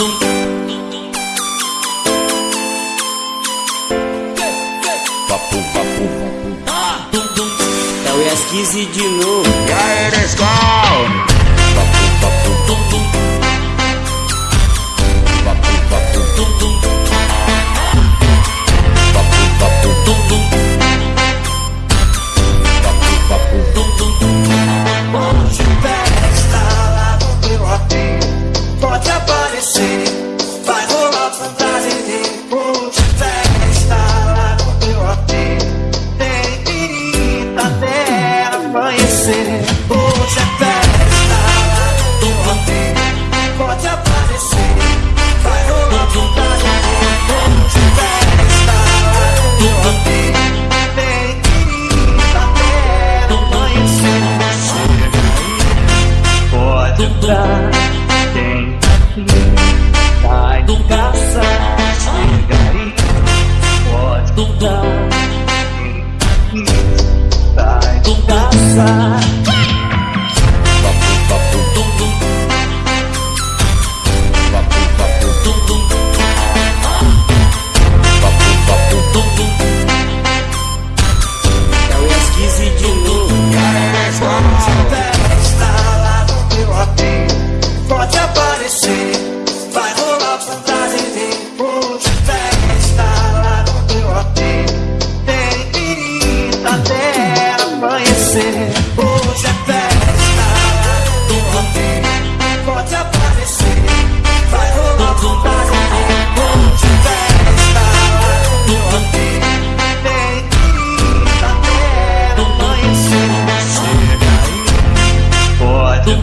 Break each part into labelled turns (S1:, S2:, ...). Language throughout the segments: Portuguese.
S1: Papo, papo, papo. É o ES15 de novo.
S2: E aí, Nescau?
S3: Entrar Quem aqui tá em casa Chega aí, pode entrar Quem aqui tá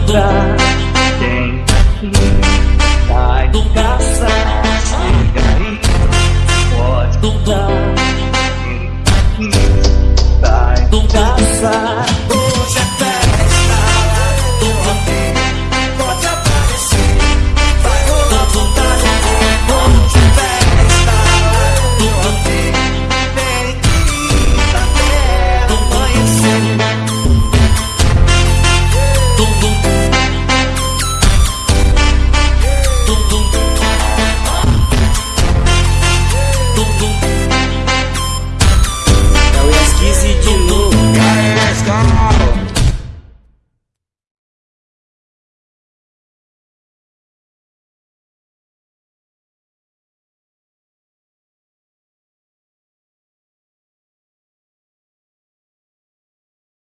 S3: duda.